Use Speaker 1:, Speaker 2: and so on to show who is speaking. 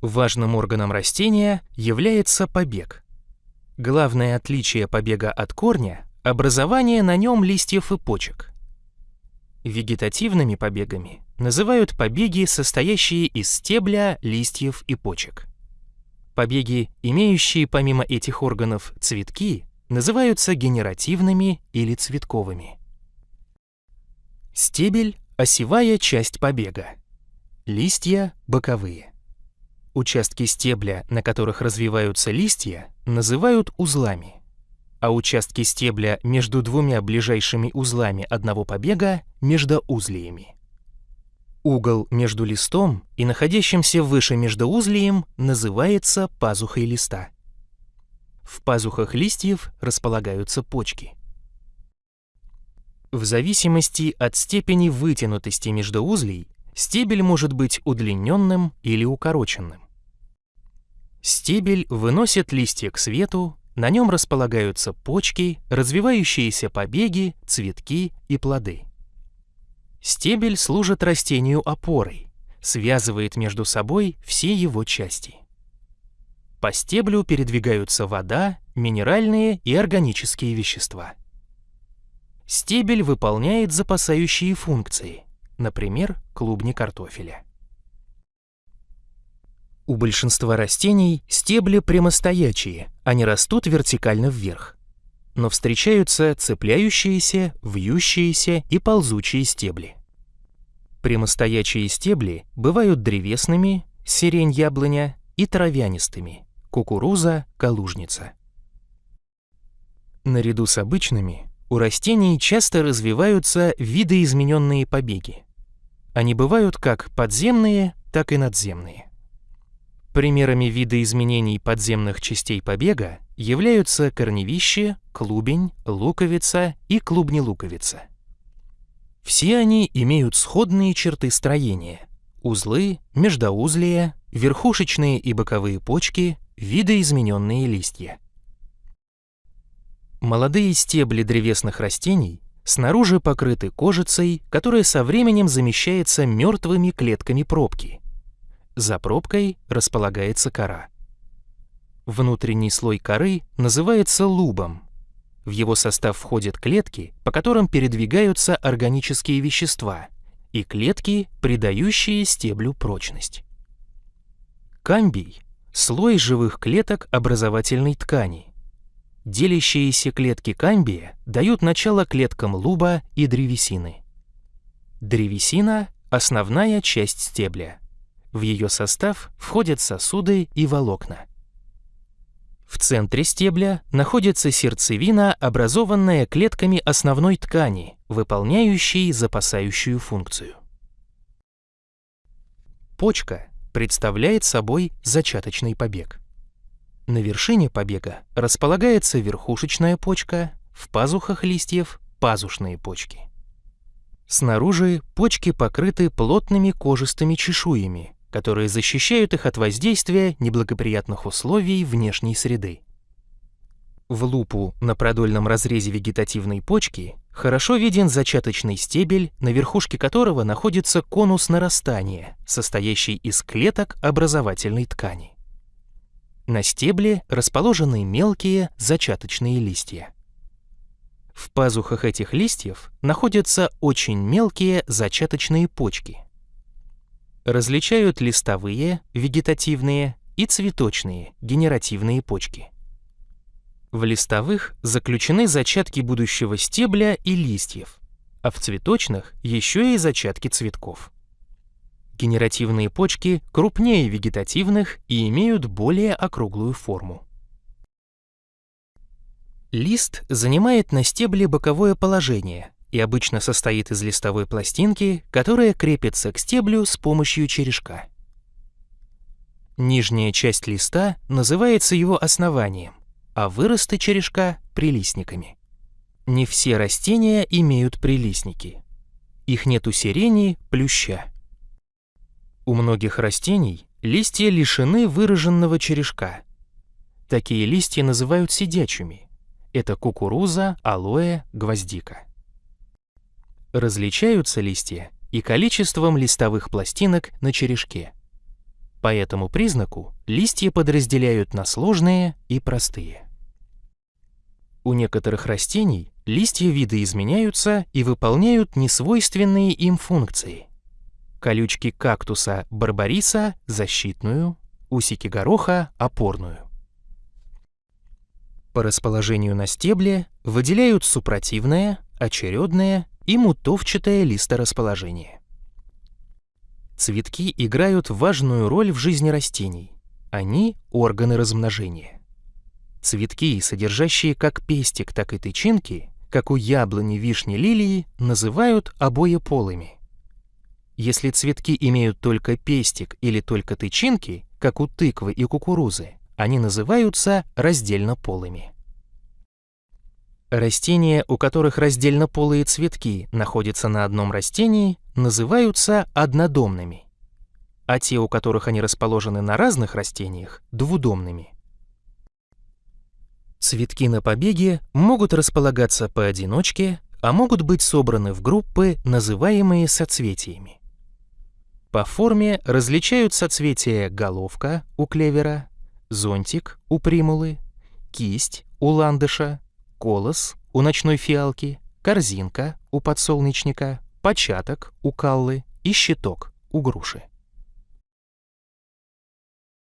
Speaker 1: Важным органом растения является побег. Главное отличие побега от корня – образование на нем листьев и почек. Вегетативными побегами называют побеги, состоящие из стебля, листьев и почек. Побеги, имеющие помимо этих органов цветки, называются генеративными или цветковыми. Стебель – осевая часть побега. Листья – боковые. Участки стебля, на которых развиваются листья, называют узлами, а участки стебля между двумя ближайшими узлами одного побега – междоузлиями. Угол между листом и находящимся выше междоузлием называется пазухой листа. В пазухах листьев располагаются почки. В зависимости от степени вытянутости междоузлей стебель может быть удлиненным или укороченным. Стебель выносит листья к свету, на нем располагаются почки, развивающиеся побеги, цветки и плоды. Стебель служит растению опорой, связывает между собой все его части. По стеблю передвигаются вода, минеральные и органические вещества. Стебель выполняет запасающие функции, например, клубни картофеля. У большинства растений стебли прямостоячие, они растут вертикально вверх. Но встречаются цепляющиеся, вьющиеся и ползучие стебли. Прямостоячие стебли бывают древесными, сирень яблоня и травянистыми, кукуруза, калужница. Наряду с обычными у растений часто развиваются видоизмененные побеги. Они бывают как подземные, так и надземные. Примерами видоизменений подземных частей побега являются корневище, клубень, луковица и клубни-луковица. Все они имеют сходные черты строения – узлы, междоузлия, верхушечные и боковые почки, видоизмененные листья. Молодые стебли древесных растений снаружи покрыты кожицей, которая со временем замещается мертвыми клетками пробки – за пробкой располагается кора. Внутренний слой коры называется лубом. В его состав входят клетки, по которым передвигаются органические вещества, и клетки, придающие стеблю прочность. Камбий – слой живых клеток образовательной ткани. Делящиеся клетки камбия дают начало клеткам луба и древесины. Древесина – основная часть стебля – в ее состав входят сосуды и волокна. В центре стебля находится сердцевина, образованная клетками основной ткани, выполняющей запасающую функцию. Почка представляет собой зачаточный побег. На вершине побега располагается верхушечная почка, в пазухах листьев – пазушные почки. Снаружи почки покрыты плотными кожистыми чешуями, которые защищают их от воздействия неблагоприятных условий внешней среды. В лупу на продольном разрезе вегетативной почки хорошо виден зачаточный стебель, на верхушке которого находится конус нарастания, состоящий из клеток образовательной ткани. На стебле расположены мелкие зачаточные листья. В пазухах этих листьев находятся очень мелкие зачаточные почки – различают листовые, вегетативные и цветочные, генеративные почки. В листовых заключены зачатки будущего стебля и листьев, а в цветочных еще и зачатки цветков. Генеративные почки крупнее вегетативных и имеют более округлую форму. Лист занимает на стебле боковое положение, и обычно состоит из листовой пластинки, которая крепится к стеблю с помощью черешка. Нижняя часть листа называется его основанием, а выросты черешка — прилистниками. Не все растения имеют прилистники. Их нет у сирени, плюща. У многих растений листья лишены выраженного черешка. Такие листья называют сидячими. Это кукуруза, алоэ, гвоздика. Различаются листья и количеством листовых пластинок на черешке. По этому признаку листья подразделяют на сложные и простые. У некоторых растений листья видоизменяются и выполняют несвойственные им функции. Колючки кактуса барбариса – защитную, усики гороха – опорную. По расположению на стебле выделяют супротивное, очередное и мутовчатое листорасположение. Цветки играют важную роль в жизни растений. Они – органы размножения. Цветки, содержащие как пестик, так и тычинки, как у яблони, вишни, лилии, называют обоеполыми. Если цветки имеют только пестик или только тычинки, как у тыквы и кукурузы, они называются раздельнополыми. Растения, у которых раздельнополые цветки находятся на одном растении, называются однодомными, а те, у которых они расположены на разных растениях, двудомными. Цветки на побеге могут располагаться поодиночке, а могут быть собраны в группы, называемые соцветиями. По форме различают соцветия головка у клевера, зонтик у примулы, кисть у ландыша, колос у ночной фиалки, корзинка у подсолнечника, початок у каллы и щиток у груши.